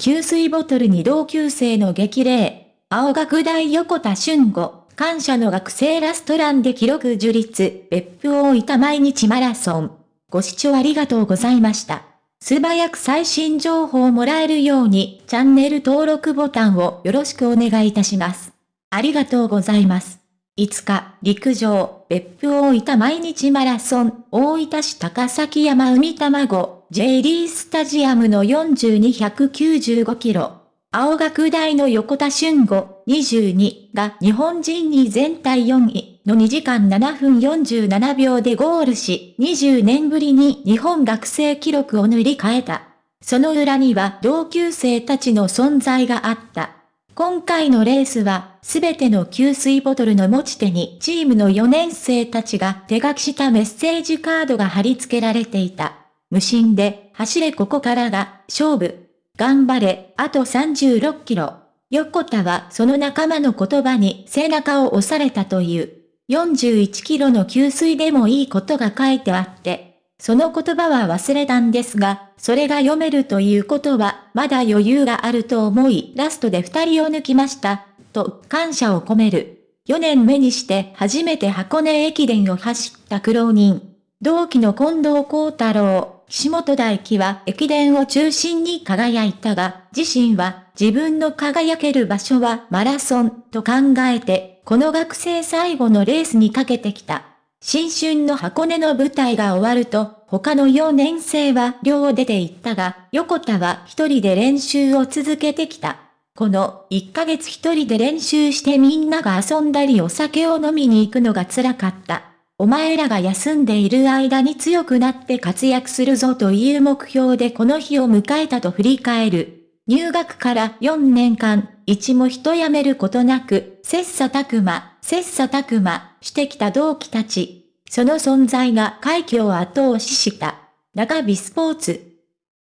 給水ボトルに同級生の激励。青学大横田俊吾、感謝の学生ラストランで記録樹立、別府大分毎日マラソン。ご視聴ありがとうございました。素早く最新情報をもらえるように、チャンネル登録ボタンをよろしくお願いいたします。ありがとうございます。5日、陸上、別府大分毎日マラソン、大分市高崎山海卵、J リースタジアムの4295キロ。青学大の横田俊吾、22が日本人に全体4位の2時間7分47秒でゴールし、20年ぶりに日本学生記録を塗り替えた。その裏には同級生たちの存在があった。今回のレースは、すべての給水ボトルの持ち手にチームの4年生たちが手書きしたメッセージカードが貼り付けられていた。無心で、走れここからが、勝負。頑張れ、あと36キロ。横田はその仲間の言葉に背中を押されたという。41キロの給水でもいいことが書いてあって、その言葉は忘れたんですが、それが読めるということは、まだ余裕があると思い、ラストで二人を抜きました、と感謝を込める。4年目にして初めて箱根駅伝を走った苦労人。同期の近藤幸太郎。岸本大輝は駅伝を中心に輝いたが、自身は自分の輝ける場所はマラソンと考えて、この学生最後のレースにかけてきた。新春の箱根の舞台が終わると、他の4年生は寮を出て行ったが、横田は一人で練習を続けてきた。この1ヶ月一人で練習してみんなが遊んだりお酒を飲みに行くのが辛かった。お前らが休んでいる間に強くなって活躍するぞという目標でこの日を迎えたと振り返る。入学から4年間、一も一辞めることなく、切磋琢磨、切磋琢磨してきた同期たち。その存在が快挙を後押しした。中日スポーツ。